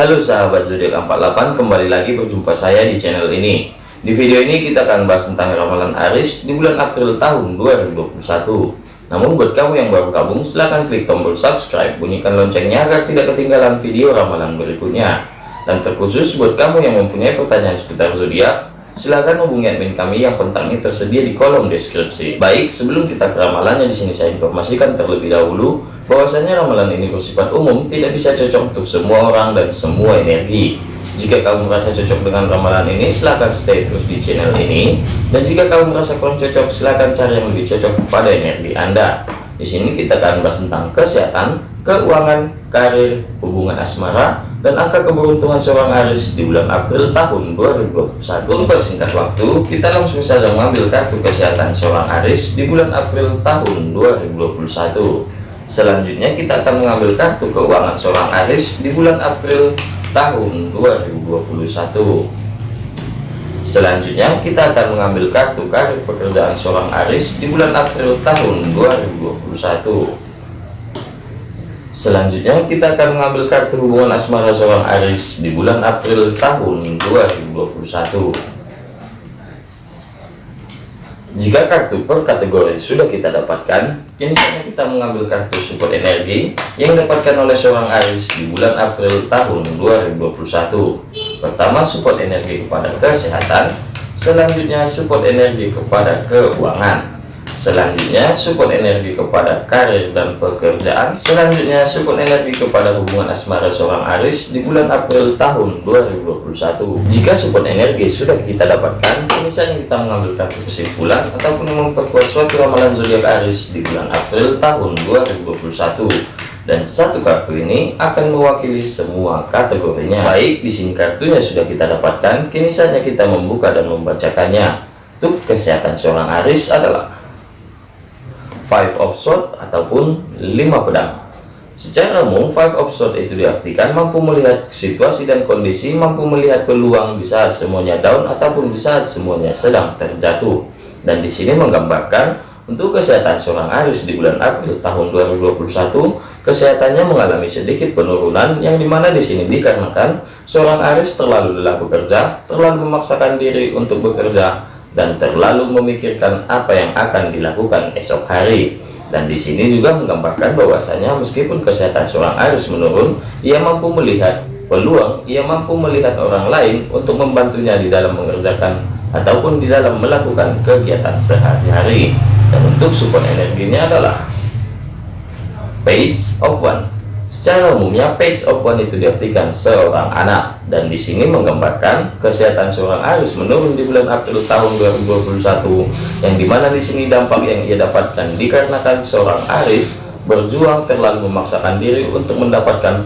Halo sahabat zodiak 48 kembali lagi berjumpa saya di channel ini. Di video ini kita akan bahas tentang ramalan Aris di bulan April tahun 2021 namun buat kamu yang baru gabung silahkan klik tombol subscribe bunyikan loncengnya agar tidak ketinggalan video ramalan berikutnya. Dan terkhusus buat kamu yang mempunyai pertanyaan seputar zodiak silahkan hubungi admin kami yang kontaknya tersedia di kolom deskripsi. Baik sebelum kita ke ramalannya di sini saya informasikan terlebih dahulu bahwasanya ramalan ini bersifat umum tidak bisa cocok untuk semua orang dan semua energi. Jika kamu merasa cocok dengan ramalan ini silahkan stay terus di channel ini. Dan jika kamu merasa kurang cocok silahkan cari yang lebih cocok pada energi anda. Di sini kita akan bahas tentang kesehatan keuangan karir hubungan asmara dan angka keberuntungan seorang Aris di bulan April tahun 2021 untuk singkat waktu kita langsung saja mengambil kartu kesehatan seorang Aris di bulan April tahun 2021 Selanjutnya kita akan mengambil kartu keuangan seorang Aris di bulan April tahun 2021. Selanjutnya kita akan mengambil kartu karir pekerjaan seorang Aris di bulan April tahun 2021. Selanjutnya kita akan mengambil kartu hubungan asmara seorang Aris di bulan April tahun 2021. Jika kartu per kategori sudah kita dapatkan, kini saatnya kita mengambil kartu support energi yang didapatkan oleh seorang Aris di bulan April tahun 2021. Pertama, support energi kepada kesehatan, selanjutnya support energi kepada keuangan, Selanjutnya support energi kepada karir dan pekerjaan. Selanjutnya support energi kepada hubungan asmara seorang Aris di bulan April tahun 2021 Jika support energi sudah kita dapatkan Misalnya kita mengambil satu kesimpulan Ataupun memperkuat suatu ramalan zodiak Aris di bulan April tahun 2021 dan satu kartu ini akan mewakili semua kategorinya. Baik di sini kartunya sudah kita dapatkan. Kini saatnya kita membuka dan membacakannya. Untuk kesehatan seorang Aris adalah five of sword ataupun lima pedang. Secara umum five of sword itu diartikan mampu melihat situasi dan kondisi mampu melihat peluang di saat semuanya down ataupun di saat semuanya sedang terjatuh. Dan di sini menggambarkan untuk kesehatan seorang Aris di bulan April tahun 2021 kesehatannya mengalami sedikit penurunan yang di mana di sini dikarenakan seorang Aris terlalu lelah bekerja terlalu memaksakan diri untuk bekerja dan terlalu memikirkan apa yang akan dilakukan esok hari. Dan di sini juga menggambarkan bahwasanya meskipun kesehatan seorang Aris menurun ia mampu melihat peluang ia mampu melihat orang lain untuk membantunya di dalam mengerjakan ataupun di dalam melakukan kegiatan sehari-hari. Dan untuk support energinya adalah page of one Secara umumnya page one itu diartikan seorang anak. Dan di sini menggambarkan kesehatan seorang Aris menurun di bulan April tahun 2021 yang di mana di sini dampak yang ia dapatkan dikarenakan seorang Aris berjuang terlalu memaksakan diri untuk mendapatkan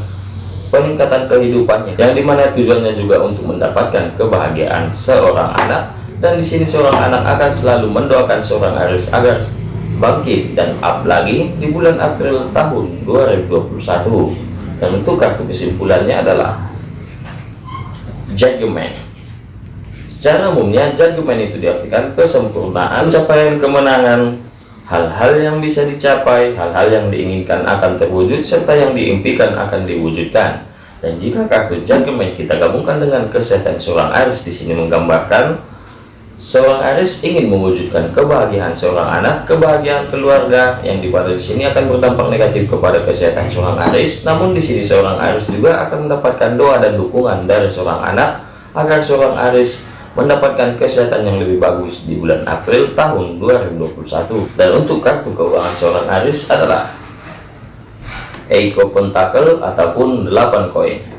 peningkatan kehidupannya yang di mana tujuannya juga untuk mendapatkan kebahagiaan seorang anak. Dan di sini seorang anak akan selalu mendoakan seorang Aris agar bangkit dan up lagi di bulan April tahun 2021 dan untuk kartu kesimpulannya adalah judgment secara umumnya judgment itu diartikan kesempurnaan capaian kemenangan hal-hal yang bisa dicapai hal-hal yang diinginkan akan terwujud serta yang diimpikan akan diwujudkan. Dan jika kartu judgment kita gabungkan dengan kesehatan seorang Aris di sini menggambarkan Seorang Aris ingin mewujudkan kebahagiaan seorang anak, kebahagiaan keluarga yang di di sini akan berdampak negatif kepada kesehatan seorang Aris. Namun di sini seorang Aris juga akan mendapatkan doa dan dukungan dari seorang anak agar seorang Aris mendapatkan kesehatan yang lebih bagus di bulan April tahun 2021. Dan untuk kartu keuangan seorang Aris adalah Eiko Pentakel ataupun 8 koin.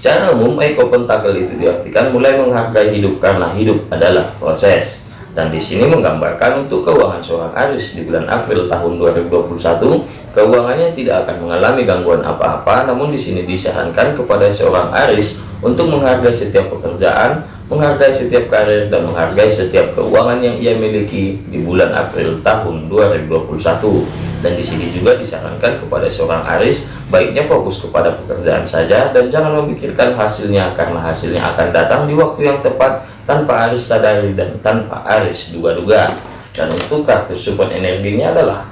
Secara umum, Eko Pentakel itu diartikan mulai menghargai hidup karena hidup adalah proses. Dan di sini menggambarkan untuk keuangan seorang Aris di bulan April tahun 2021, keuangannya tidak akan mengalami gangguan apa-apa, namun di sini disarankan kepada seorang Aris untuk menghargai setiap pekerjaan, menghargai setiap karir, dan menghargai setiap keuangan yang ia miliki di bulan April tahun 2021 dan di sini juga disarankan kepada seorang Aris baiknya fokus kepada pekerjaan saja dan jangan memikirkan hasilnya karena hasilnya akan datang di waktu yang tepat tanpa Aris sadari dan tanpa Aris duga-duga. Dan untuk kartu support energinya adalah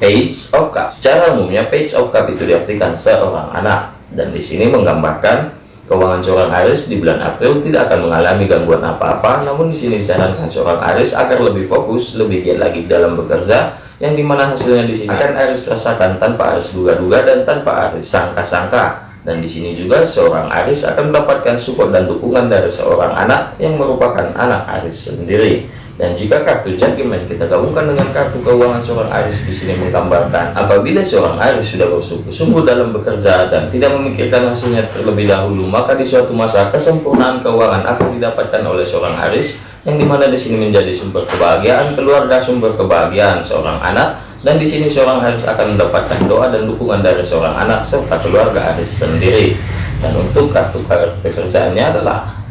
Page of Cup secara umumnya Page of Cup itu diartikan seorang anak. Dan di sini menggambarkan keuangan seorang Aris di bulan April tidak akan mengalami gangguan apa-apa namun di sini disarankan seorang Aris agar lebih fokus lebih giat lagi dalam bekerja yang di mana hasilnya di sini akan Aris rasakan tanpa Aris duga-duga dan tanpa Aris sangka-sangka dan di sini juga seorang Aris akan mendapatkan support dan dukungan dari seorang anak yang merupakan anak Aris sendiri. Dan jika kartu judgment kita gabungkan dengan kartu keuangan seorang Aris di sini menggambarkan apabila seorang Aris sudah bersungguh-sungguh dalam bekerja dan tidak memikirkan hasilnya terlebih dahulu, maka di suatu masa kesempurnaan keuangan akan didapatkan oleh seorang Aris yang di mana di sini menjadi sumber kebahagiaan keluarga, sumber kebahagiaan seorang anak. Dan di sini seorang Aris akan mendapatkan doa dan dukungan dari seorang anak serta keluarga Aris sendiri. Dan untuk kartu pekerjaannya adalah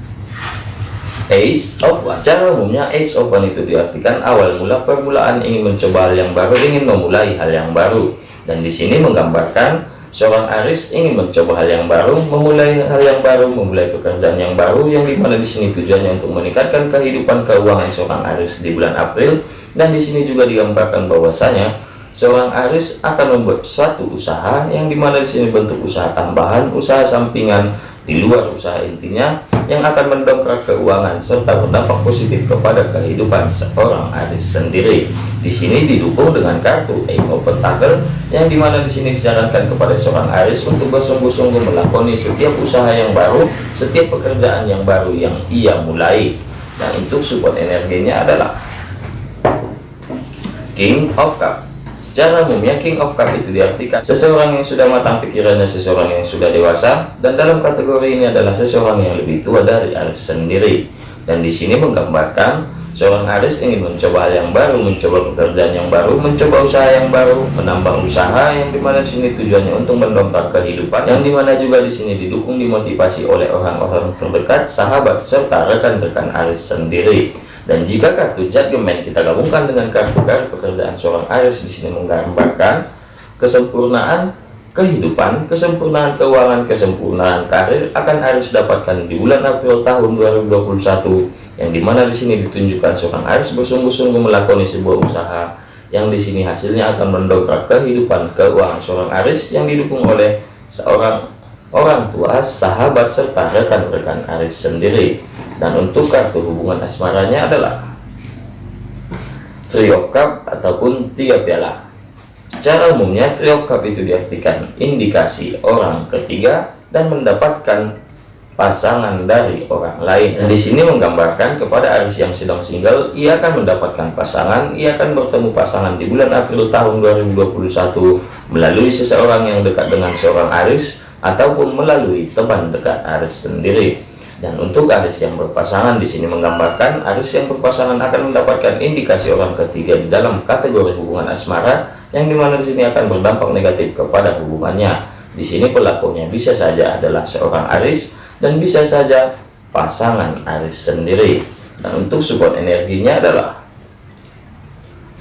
Ace of secara umumnya Ace of One itu diartikan awal mula permulaan ingin mencoba hal yang baru ingin memulai hal yang baru. Dan di sini menggambarkan seorang Aris ingin mencoba hal yang baru memulai hal yang baru memulai pekerjaan yang baru yang di mana di sini tujuannya untuk meningkatkan kehidupan keuangan seorang Aris di bulan April. Dan di sini juga digambarkan bahwasanya seorang Aris akan membuat suatu usaha yang di mana di sini bentuk usaha tambahan, usaha sampingan di luar usaha intinya yang akan mendongkrak keuangan serta berdampak positif kepada kehidupan seorang Aris sendiri. Di sini didukung dengan kartu of Pentacle yang di mana di sini disarankan kepada seorang Aris untuk bersungguh-sungguh melakoni setiap usaha yang baru, setiap pekerjaan yang baru yang ia mulai. Dan untuk support energinya adalah King of Cup Secara umumnya King of Cup itu diartikan seseorang yang sudah matang pikirannya, seseorang yang sudah dewasa, dan dalam kategori ini adalah seseorang yang lebih tua dari Aris sendiri. Dan di sini menggambarkan seorang Aris ingin mencoba hal yang baru, mencoba pekerjaan yang baru, mencoba usaha yang baru, menambah usaha yang di mana di sini tujuannya untuk mendongkrak kehidupan, yang di mana juga di sini didukung dimotivasi oleh orang-orang terdekat, sahabat serta rekan-rekan Aris sendiri. Dan jika kartu judgment kita gabungkan dengan kartu kartu pekerjaan seorang Aries di sini menggambarkan kesempurnaan kehidupan, kesempurnaan keuangan, kesempurnaan karir akan Aries dapatkan di bulan April tahun 2021 yang di mana di sini ditunjukkan seorang Aries bersungguh-sungguh melakoni sebuah usaha yang di sini hasilnya akan mendongkrak kehidupan keuangan seorang Aries yang didukung oleh seorang orang tua, sahabat serta rekan-rekan Aries sendiri dan untuk kartu hubungan asmaranya adalah trio cup ataupun tiga piala secara umumnya trio cup itu diartikan indikasi orang ketiga dan mendapatkan pasangan dari orang lain. Dan di sini menggambarkan kepada Aris yang sedang single ia akan mendapatkan pasangan ia akan bertemu pasangan di bulan April tahun 2021 melalui seseorang yang dekat dengan seorang Aris ataupun melalui teman dekat Aris sendiri dan untuk Aris yang berpasangan di sini menggambarkan Aris yang berpasangan akan mendapatkan indikasi orang ketiga di dalam kategori hubungan asmara yang di mana di sini akan berdampak negatif kepada hubungannya. Di sini pelakunya bisa saja adalah seorang Aris dan bisa saja pasangan Aris sendiri. Dan untuk support energinya adalah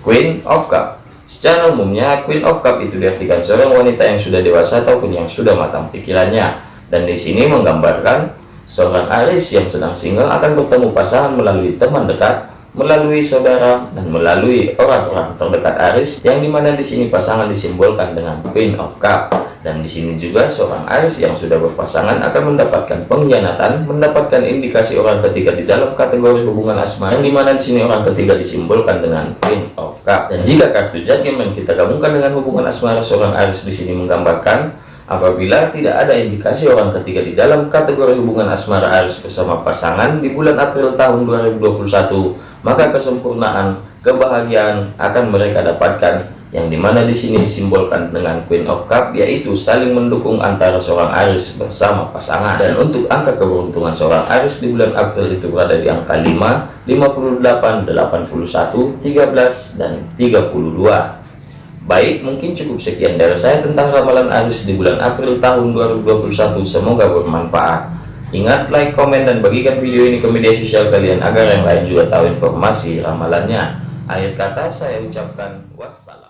Queen of Cup. Secara umumnya Queen of Cup itu diartikan seorang wanita yang sudah dewasa ataupun yang sudah matang pikirannya. Dan di sini menggambarkan Seorang Aris yang sedang single akan bertemu pasangan melalui teman dekat, melalui saudara, dan melalui orang-orang terdekat Aris, yang di mana di sini pasangan disimbolkan dengan Queen of Cup. Dan di sini juga seorang Aris yang sudah berpasangan akan mendapatkan pengkhianatan, mendapatkan indikasi orang ketiga di dalam kategori hubungan asmara, yang di mana di sini orang ketiga disimbolkan dengan Queen of Cup. Dan jika kartu judgment kita gabungkan dengan hubungan asmara seorang Aris di sini menggambarkan Apabila tidak ada indikasi orang ketiga di dalam kategori hubungan asmara Aris bersama pasangan di bulan April tahun 2021, maka kesempurnaan kebahagiaan akan mereka dapatkan yang di mana di sini disimbolkan dengan Queen of Cup yaitu saling mendukung antara seorang Aris bersama pasangan. Dan untuk angka keberuntungan seorang Aris di bulan April itu berada di angka 5 58 81 13 dan 32 Baik, mungkin cukup sekian dari saya tentang ramalan Aris di bulan April tahun 2021. Semoga bermanfaat. Ingat, like, komen, dan bagikan video ini ke media sosial kalian agar yang lain juga tahu informasi ramalannya. Akhir kata saya ucapkan wassalam.